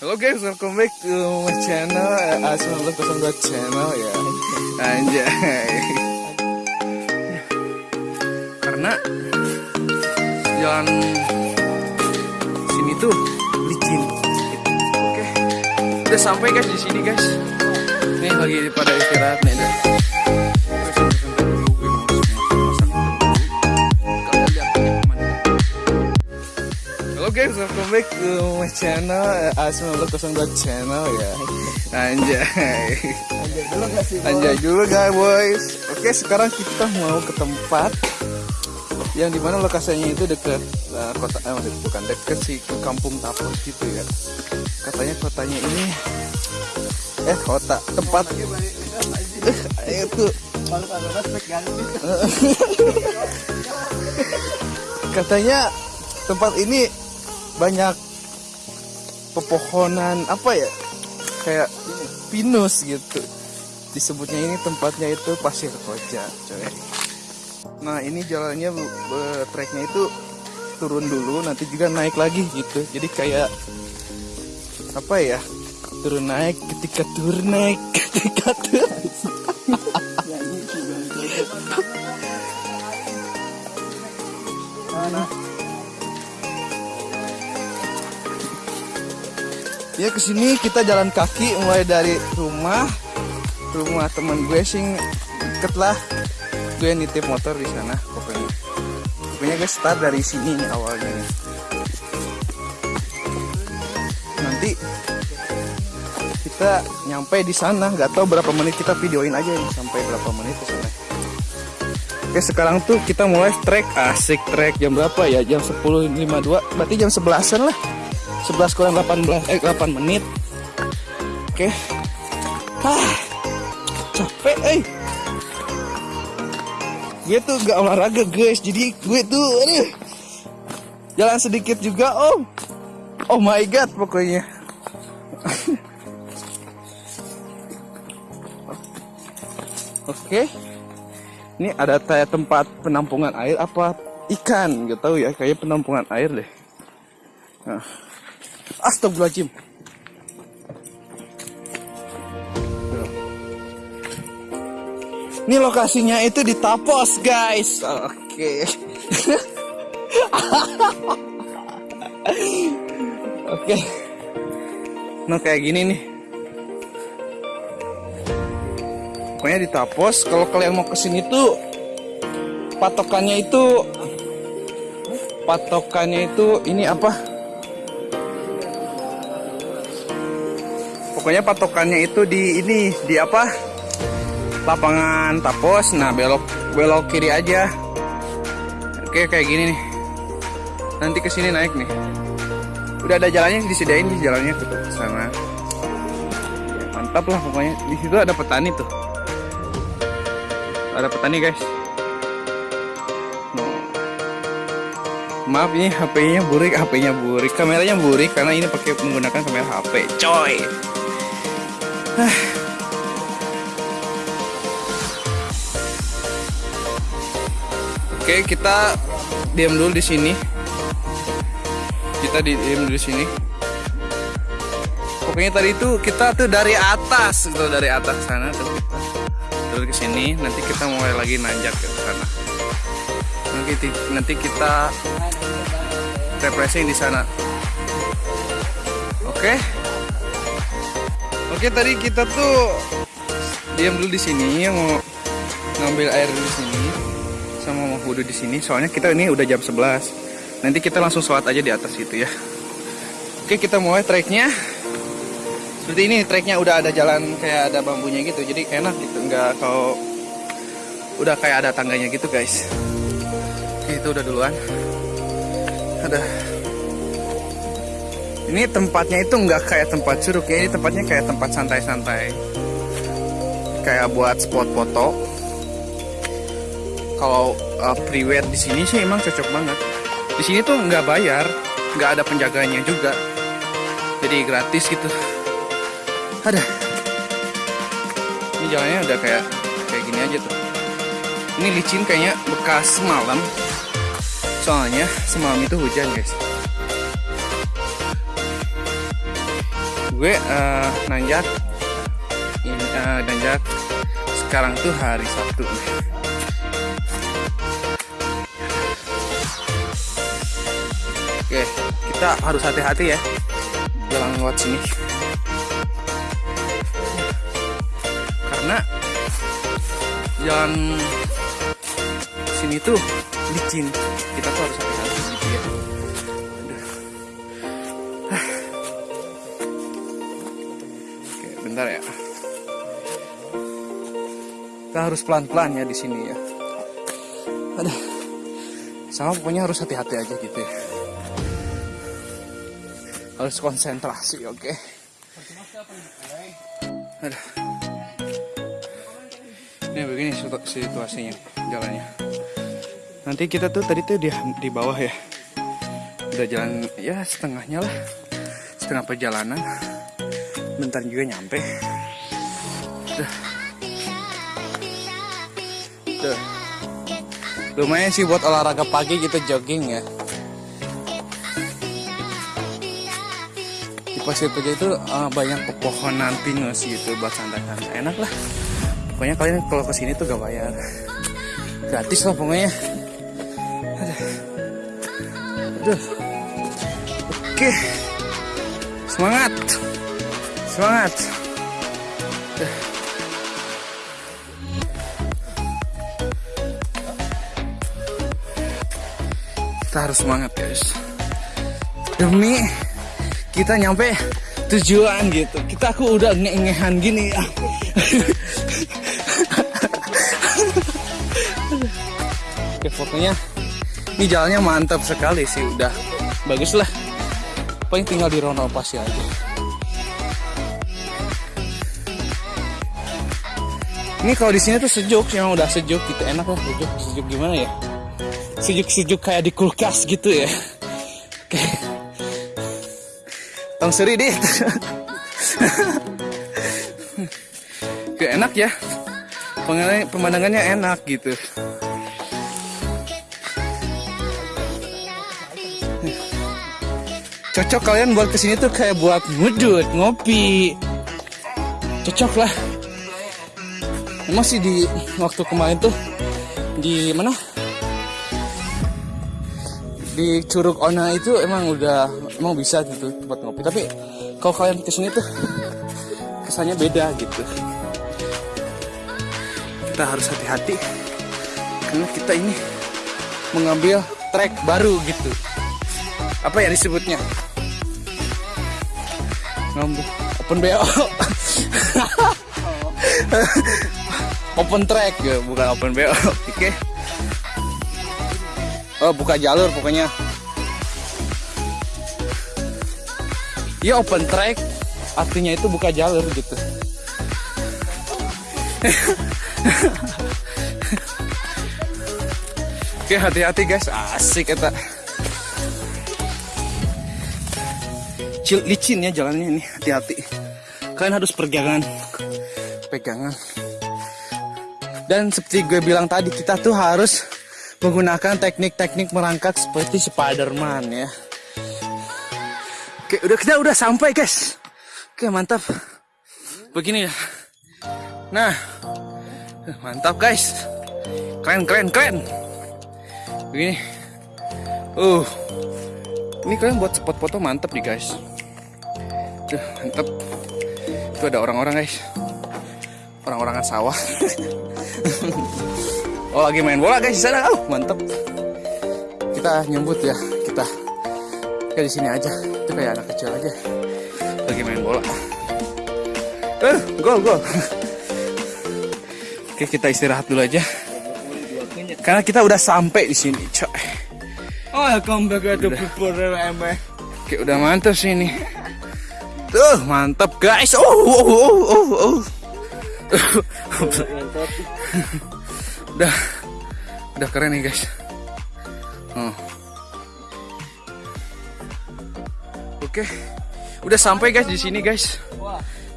Halo guys, welcome back to my channel. A902 channel ya? Anjay. Karena Jalan Sini tuh licin. Oke. Udah sampai guys di sini guys. Nih lagi pada istirahat nih. Guys, welcome back to my channel. A902 channel ya. Anjay. Anjay dulu guys. Boys Oke sekarang kita mau ke tempat Yang di mana lokasinya itu dekat uh, kota eh, maksud bukan dekat sih ke kampung Tapos gitu ya. Katanya kotanya ini Eh kota tempat. Eh itu Katanya tempat ini banyak pepohonan apa ya kayak pinus gitu. Disebutnya ini tempatnya itu pasir koja coy. Nah ini jalannya treknya itu turun dulu nanti juga naik lagi gitu. Jadi kayak apa ya turun naik ketika turun naik ketika turun Ya ke sini kita jalan kaki mulai dari rumah. Rumah temen gue sing deket lah. Gue nitip motor di sana pokoknya. Pokoknya gue start dari sini awalnya nih. Nanti kita nyampe di sana. Nggak tahu berapa menit kita videoin aja nih sampai berapa menit ke sana. Oke sekarang tuh kita mulai trek. Asik trek. Jam berapa ya? Jam 10.52 berarti jam 11an lah 11 kurang 18 eh 8 menit. Oke. Ah capek eh. Gue tuh gak olahraga guys. Jadi gue tuh aduh, jalan sedikit juga om. Oh my god pokoknya. Oke. Ini ada kayak tempat penampungan air apa ikan? Gak tahu ya kayak penampungan air deh. Nah. Astagfirullahaladzim. Ini lokasinya itu di Tapos, guys. Oke. Oke. Nah, kayak gini nih. Pokoknya di Tapos, kalau kalian mau ke sini tuh patokannya itu patokannya itu ini apa? Pokoknya patokannya itu di ini di apa? Lapangan tapos. Nah belok belok kiri aja. Oke kayak gini nih. Nanti ke sini naik nih. Udah ada jalannya disediain di jalannya. Ke sana. Mantap lah pokoknya. Di situ ada petani tuh. Ada petani guys. Maaf ini HP-nya burik HP-nya burik. Kameranya burik karena ini pakai menggunakan kamera HP coy Oke, kita diam dulu di sini. Kita di diam dulu di sini. Pokoknya tadi itu kita tuh dari atas, tuh dari atas sana tuh kita turun ke sini. Nanti kita mulai lagi nanjak ke sana. Nanti nanti kita refreshing di sana. Oke. Oke tadi kita tuh diam dulu di sini mau ngambil air di sini sama mau wudhu di sini. Soalnya kita ini udah jam 11. Nanti kita langsung sholat aja di atas itu ya. Oke kita mulai treknya. Seperti ini treknya udah ada jalan kayak ada bambunya gitu. Jadi enak gitu. Nggak kalau udah kayak ada tangganya gitu guys. Itu udah duluan. Ada ini tempatnya itu nggak kayak tempat curug ya, ini tempatnya kayak tempat santai-santai. Kayak buat spot foto. Kalau uh, priwet di sini sih emang cocok banget. Di sini tuh nggak bayar, nggak ada penjaganya juga. Jadi gratis gitu. Ada. Ini jalannya udah kayak kayak gini aja tuh. Ini licin kayaknya bekas semalam. Soalnya semalam itu hujan guys. Gue uh, nanjak. Ini uh, nanjak. Sekarang tuh hari Sabtu. Oke kita harus hati-hati ya. Jalan lewat sini. Karena jalan sini tuh licin. Kita tuh harus hati-hati. gitu ya oke bentar ya. Kita harus pelan-pelan ya di sini ya. Ada sama pokoknya harus hati-hati aja gitu ya. Harus konsentrasi oke? Okay? Ini begini situasinya jalannya. Nanti kita tuh tadi tuh di, di bawah ya. Udah jalan ya setengahnya lah. Setengah perjalanan bentar juga nyampe Duh. Lumayan sih buat olahraga pagi kita jogging ya di pasir pagi itu uh, banyak pepohonan pinus gitu buat santai-santai enak lah pokoknya kalian kalau ke sini tuh gak bayar gratis lah pokoknya Aduh. Oke. Semangat. Semangat. Kita harus semangat guys. Demi kita nyampe tujuan gitu. Kita aku udah nge-ngehan gini ya. Oke, pokoknya ini jalannya mantap sekali sih udah bagus lah paling tinggal direnovasi aja ini kalau di sini tuh sejuk yang udah sejuk gitu. Enak lah sejuk sejuk gimana ya? Sejuk sejuk kayak di kulkas gitu ya. Oke tong seri deh kayak enak ya. Pemandangannya enak gitu. Cocok kalian buat ke sini tuh kayak buat ngudut ngopi. Cocok lah emang sih di waktu kemarin tuh di mana? Di Curug Ona itu emang udah emang bisa gitu buat ngopi. Tapi kalau kalian ke sini tuh kesannya beda gitu. Kita harus hati-hati karena kita ini mengambil trek baru gitu. Apa ya disebutnya? Ngambil open BO open track ya bukan open BO. Oke. Okay. oh buka jalur pokoknya. Ya open track. Artinya itu buka jalur gitu. Oke hati-hati guys. Asik kecil licin ya jalannya ini. Hati-hati. Kalian harus pergangan pegangan dan seperti gue bilang tadi kita tuh harus menggunakan teknik-teknik merangkak seperti Spiderman ya. Oke udah kita udah sampai guys. Oke mantap. Begini ya. Nah mantap guys. Keren keren keren. Begini. Uh ini kalian buat spot foto mantap nih guys. Duh, mantep. Itu ada orang-orang guys. Orang-orangan sawah. oh lagi main bola guys di sana. Oh, mantep. Kita nyebut ya, kita kayak di sini aja. Itu kayak anak kecil aja. Lagi main bola. Eh, gol gol. Oke, kita istirahat dulu aja. Karena kita udah sampai di sini, coy. Oh, welcome back to People Oke, udah mantap sih ini. Tuh, mantap guys. Oh, oh, oh, oh, oh. udah, udah keren nih guys. Oh. Oke, udah sampai guys di sini guys.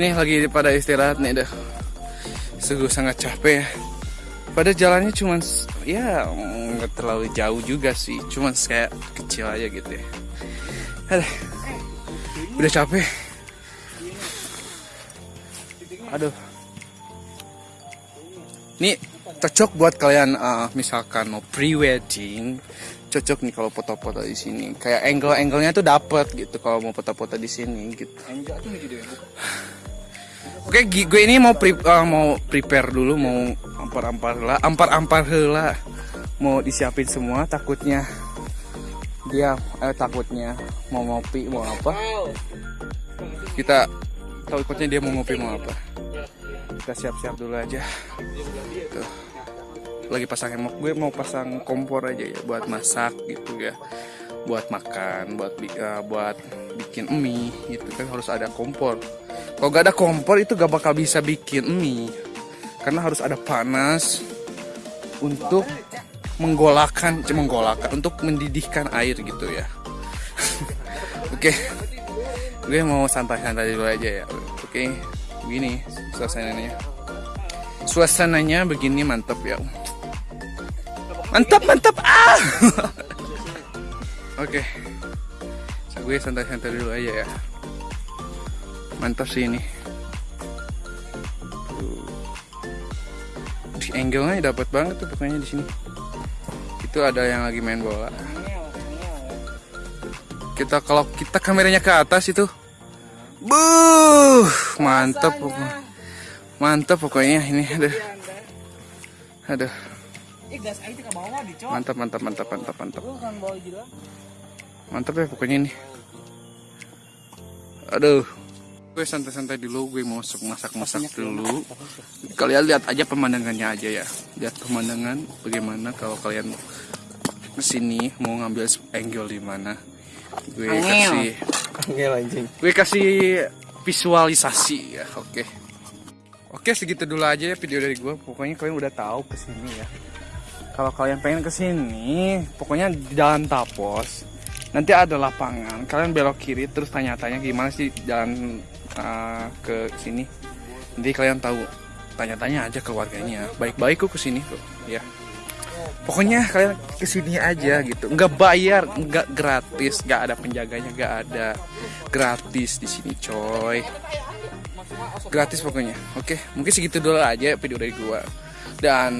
Nih lagi pada istirahat nih dah. Sungguh sangat capek ya. Pada jalannya cuman ya nggak terlalu jauh juga sih, cuman kayak kecil aja gitu ya. Aduh, udah capek Aduh. Ini cocok buat kalian eh, misalkan mau pre-wedding. Cocok nih kalau foto-foto di sini. Kayak angle-angle-nya tuh dapet gitu kalau mau foto-foto di sini gitu. Oke, gi- gue ini mau pre eh, mau prepare dulu, mau ampar-ampar lah, ampar-ampar heula. Mau disiapin semua, takutnya dia eh, takutnya mau ngopi mau apa. Kita takutnya dia mau ngopi mau apa. Kita siap-siap dulu aja. Tuh. Lagi pasang hemok, gue mau pasang kompor aja ya buat masak gitu ya. Buat makan, buat eh, buat bikin mie gitu kan harus ada kompor. Kalau gak ada kompor itu gak bakal bisa bikin mie karena harus ada panas untuk menggolakan, menggolakan untuk mendidihkan air gitu ya. Oke, gue mau santai-santai dulu aja ya. Oke, begini suasananya. Suasananya begini mantap ya. Mantap, mantap! Ah. Oke, So, gue santai-santai dulu aja ya. Mantap sih ini. Di angle-nya dapat banget tuh pokoknya di sini. Itu ada yang lagi main bola. Kita kalau kita kameranya ke atas itu. Buh mantap pokoknya mantap pokoknya ini aduh. Aduh. Bawah dicok. mantap mantap mantap mantap mantap kan mantap ya pokoknya ini. Aduh. Gue santai-santai dulu gue mau masak-masak dulu. kalian lihat aja pemandangannya aja ya. Lihat pemandangan bagaimana kalau kalian ke sini mau ngambil angle di mana. Gue kasih Angel anjing. gue kasih visualisasi ya oke oke segitu dulu aja ya video dari gue pokoknya kalian udah tahu ke sini ya. Kalau kalian pengen ke sini pokoknya di jalan Tapos nanti ada lapangan. Kalian belok kiri terus tanya-tanya gimana sih jalan uh, ke sini. Nanti kalian tahu. Tanya-tanya aja ke warganya. Baik-baik kok ke sini kok. Ya pokoknya kalian ke sini aja gitu. Nggak bayar nggak gratis. Nggak ada penjaganya nggak ada gratis di sini coy. Gratis pokoknya oke? Mungkin segitu dulu aja video dari gua. Dan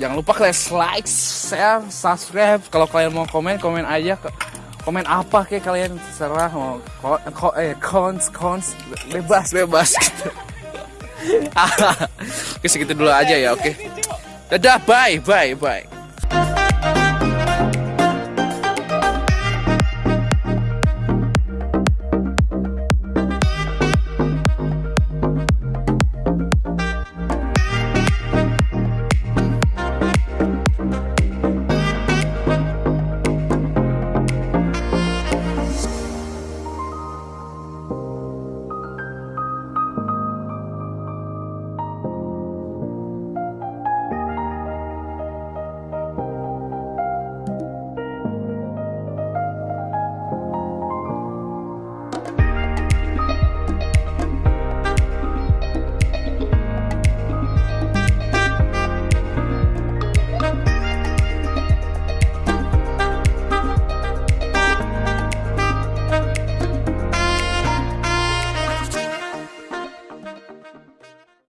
jangan lupa kalian like share subscribe. Kalau kalian mau komen komen aja ke komen apa kayak kalian? Terserah mau ko, ko- eh cons cons bebas. Bebas. Gitu oke segitu dulu aja ya oke? Dadah bye bye bye